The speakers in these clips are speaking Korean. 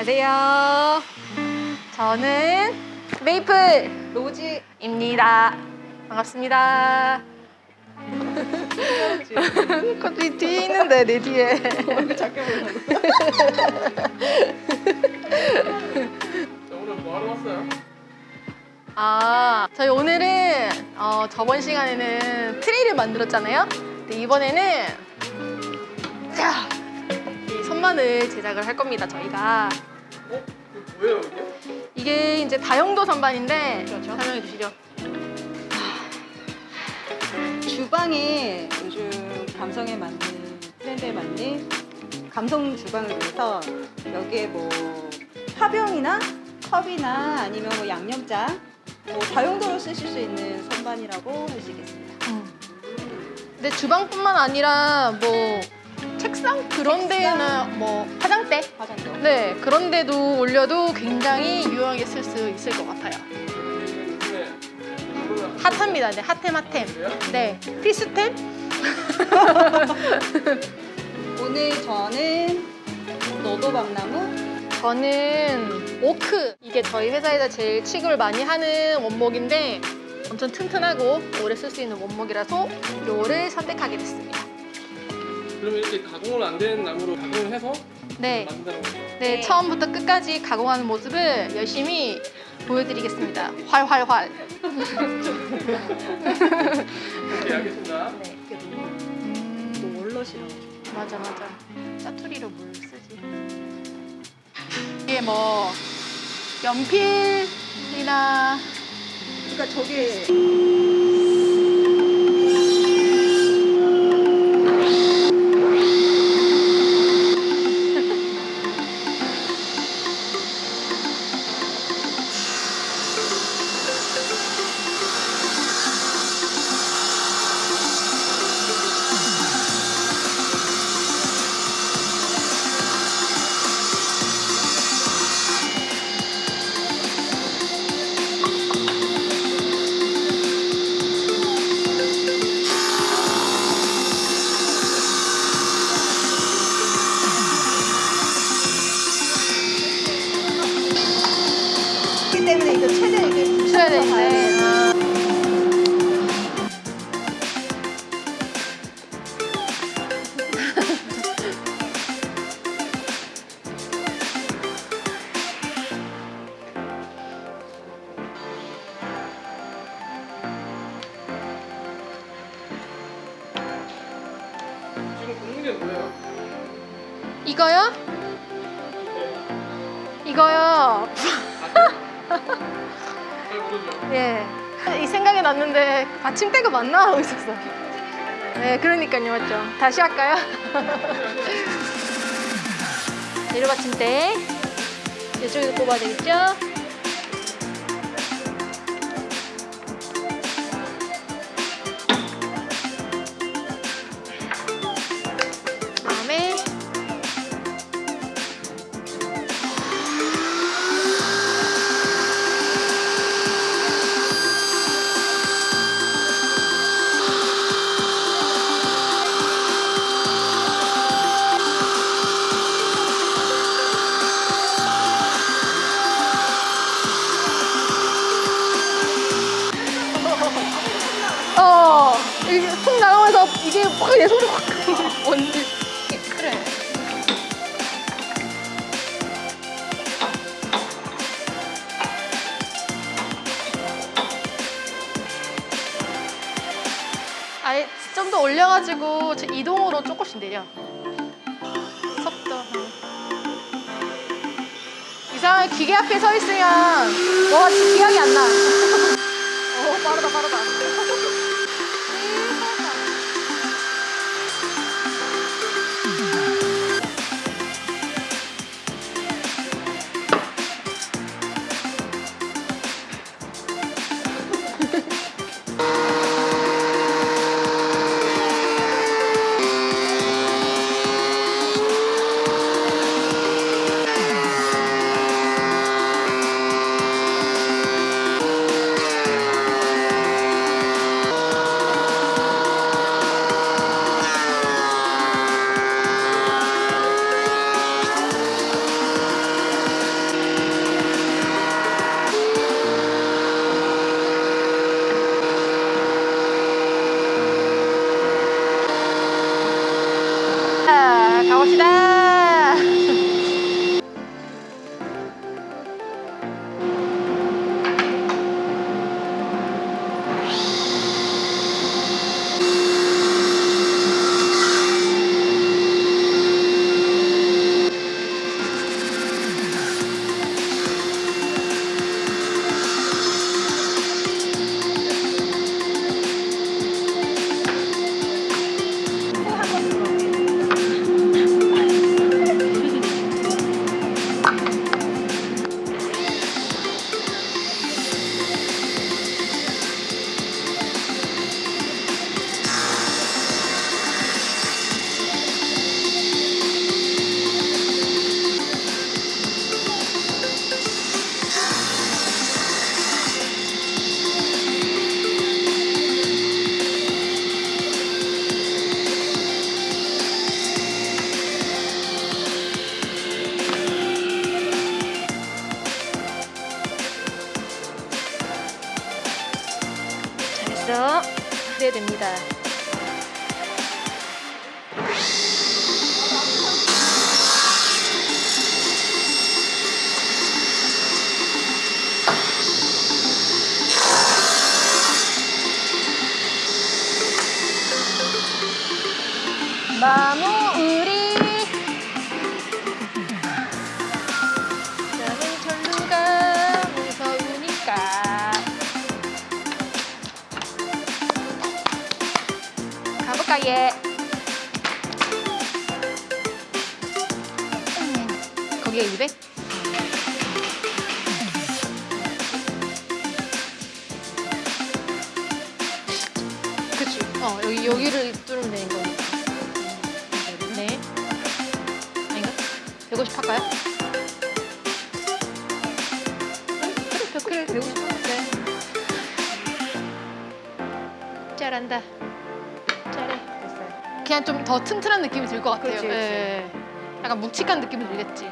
안녕하세요. 저는 메이플 로즈입니다. 반갑습니다. 갑자기 뒤에 있는데 내 뒤에. 작게 보이려고. 오늘 뭐 하러 왔어요? 아, 저희 오늘은 어, 저번 시간에는 트레이를 만들었잖아요. 근데 이번에는 자, 이 선반을 제작을 할 겁니다. 저희가 어? 뭐예요 이게? 이게 이제 다용도 선반인데 설명해 주시죠. 주방에 요즘 감성에 맞는 트렌드에 맞는 감성 주방을 위해서 여기에 뭐 화병이나 컵이나 아니면 뭐 양념장 뭐 다용도로 쓰실 수 있는 선반이라고 할 수 있겠습니다. 근데 주방뿐만 아니라 뭐 책상 그런 데나 뭐 화장대 화장도. 네 그런 데도 올려도 굉장히 유용하게 쓸 수 있을 것 같아요. 핫합니다. 네 핫템 핫템. 네 필수템. 오늘 저는 너도박나무 저는 오크 이게 저희 회사에서 제일 취급을 많이 하는 원목인데 엄청 튼튼하고 오래 쓸 수 있는 원목이라서 이거를 선택하게 됐습니다. 그러면 이렇게 가공을 안 된 나무로 가공을 해서 네, 거죠? 네 처음부터 끝까지 가공하는 모습을 열심히 보여드리겠습니다. 활활활. 오케이 알겠습니다. 네. 또 음, 원롯이라고. 맞아 맞아. 짜투리로 물 쓰지. 이게 뭐 연필이나 그러니까 저게 지금 굽는 게 뭐예요? 이거요? 이거요. 잘 모르죠? 예. 이 생각이 났는데 받침대가 맞나 하고 있었어. 네, 그러니까요, 맞죠. 다시 할까요? 내려 받침대. 이쪽에서 꼽아야 되겠죠? 아예 좀 더 올려가지고 저 이동으로 조금씩 내려. 속도 이상하게 기계 앞에 서 있으면 뭐가 기억이 안나. 오 빠르다 빠르다 마무리. 나는 절루가 무서우니까. 가볼까 얘. 음, 거기가 200? 그치. 어 여기 여기를 뚫으면 되는 거니 150 할까요? 응? 그래 100 그래 150 할게. 잘한다. 잘해. 됐어요. 그냥 좀 더 튼튼한 느낌이 들 것 같아요. 그렇지, 그렇지. 예. 약간 묵직한 느낌이 들겠지.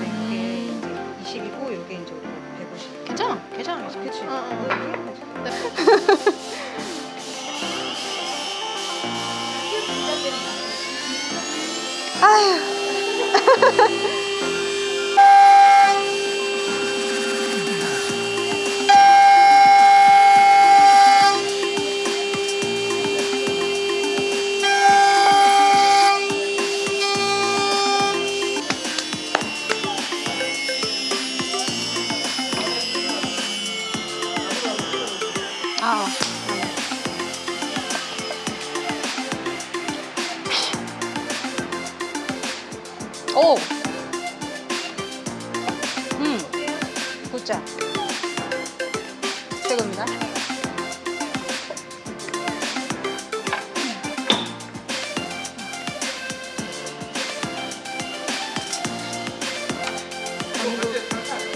이게 이제 20이고 이게 이제 150. 괜찮아, 괜찮아. 괜찮아. 그치? 어, 어. 뭐 이렇게 하면 되지. 아휴.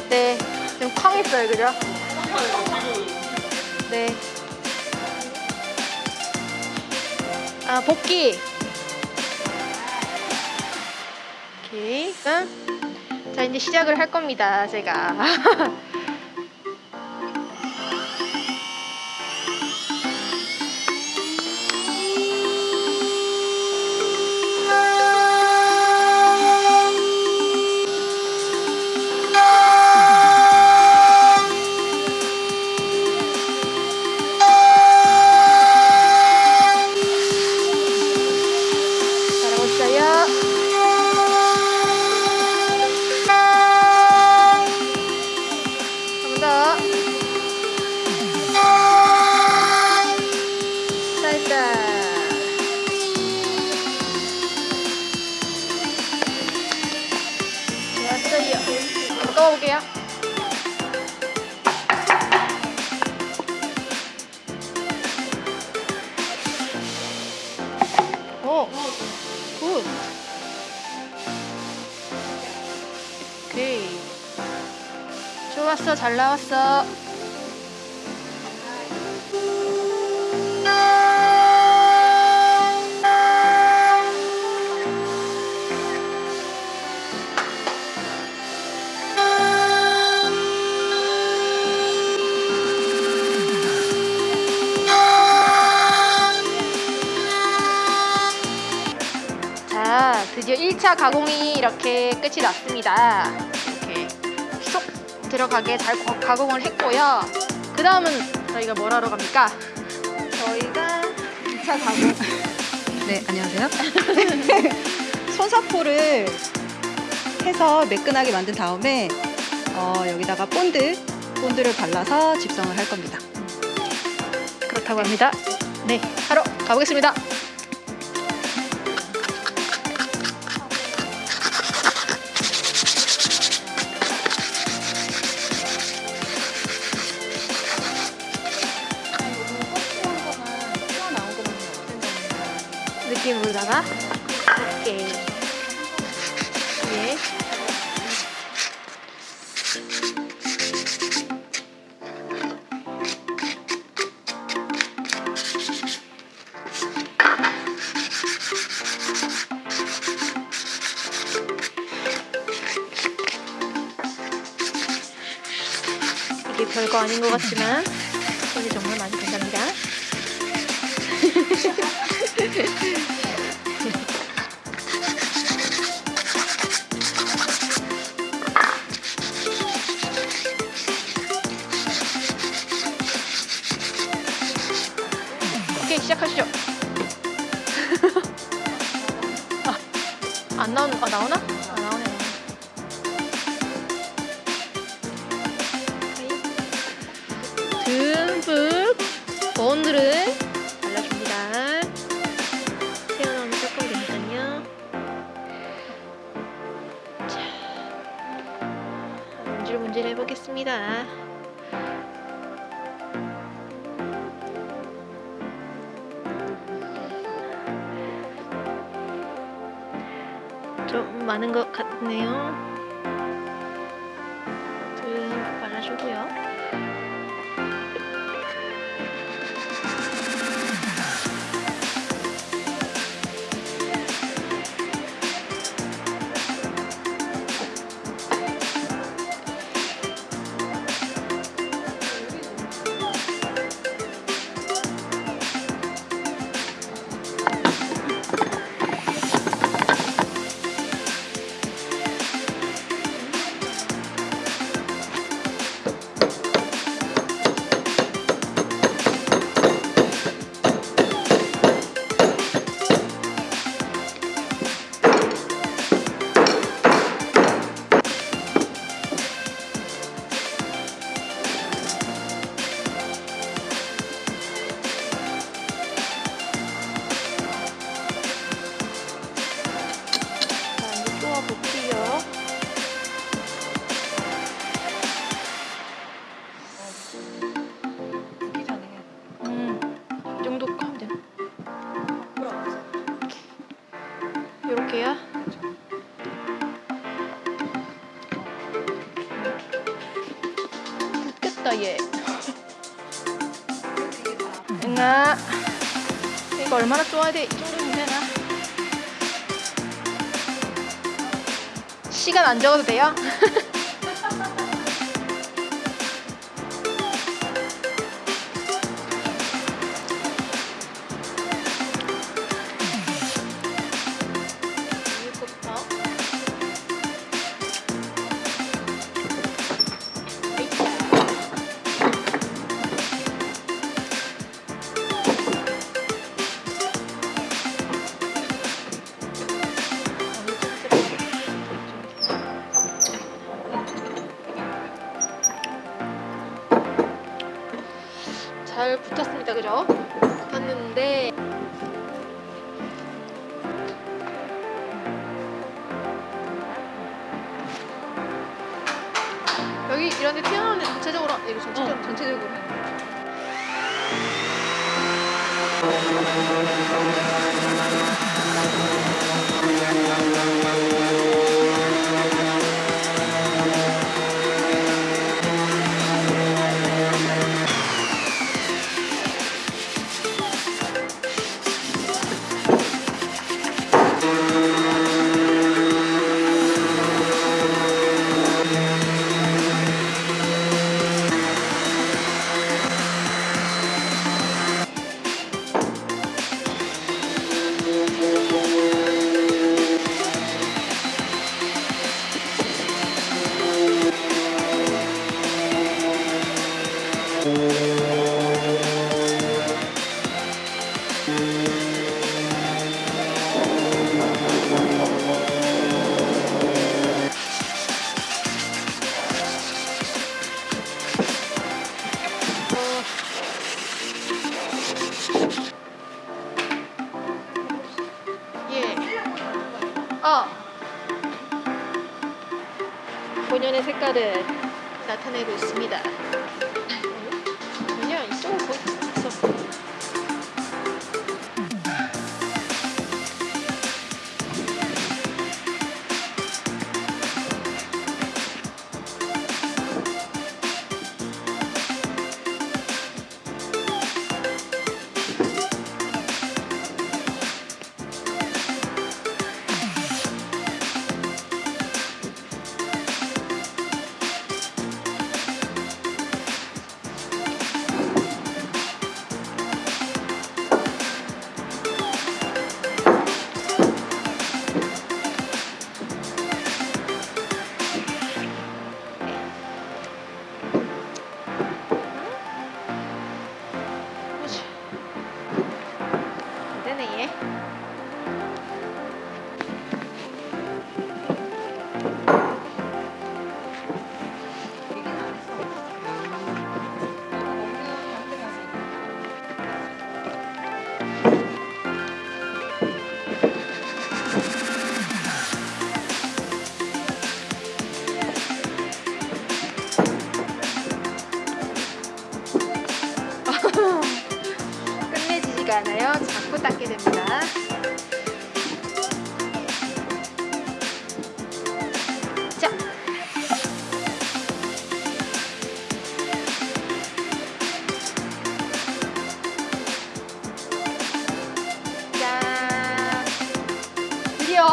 네. 좀 쾅했어요, 그죠? 네. 아, 복귀. 오케이. 응? 자, 이제 시작을 할 겁니다, 제가. 좋았어, 잘 나왔어. 자, 자, 드디어 1차 가공이 이렇게 끝이 났습니다. 들어가게 잘 거- 가공을 했고요. 그 다음은 저희가 뭘 하러 갑니까? 저희가 2차 가공. 네, 안녕하세요. 손사포를 해서 매끈하게 만든 다음에 어, 여기다가 본드, 본드를 발라서 집성을 할 겁니다. 그렇다고 합니다. 네, 하러 가보겠습니다. 느낌으로다가 이렇게 예. 이게 별거 아닌 것 같지만 이게 정말 많이 된답니다. 나오나? 아 나오네. 듬뿍 본드를 발라줍니다. 튀어나오면 조금 되니까요. 자, 문질문질 해보겠습니다. 많은 것 같네요. 듬뿍 발라주고요. 돼? 이 정도면 되나? 시간 안 적어도 돼요? 잘 붙었습니다. 그죠? 붙었는데 여기 이런 데 튀어나오는 전체적으로 아, 이거 전체적으로 어. 전체적으로 모습을 나타내고 있습니다.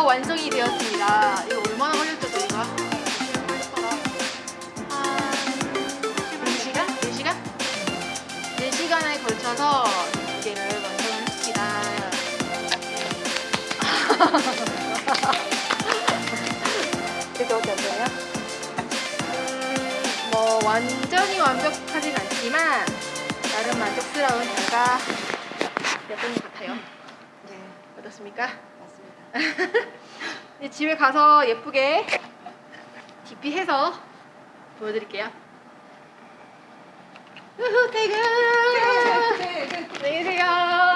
완성이 되었습니다. 이거 얼마나 걸렸죠, 저희가? 한 2시간? 4시간? 4시간에 걸쳐서 두개를 완성했습니다. 그게 어떻게 되나요? 음, 뭐 완전히 완벽하진 않지만 나름 만족스러운 결과였던 것 같아요. 네, 어떻습니까? 이제 집에 가서 예쁘게 DP해서 보여드릴게요. 우후 퇴근! 퇴근! 퇴근! 퇴근!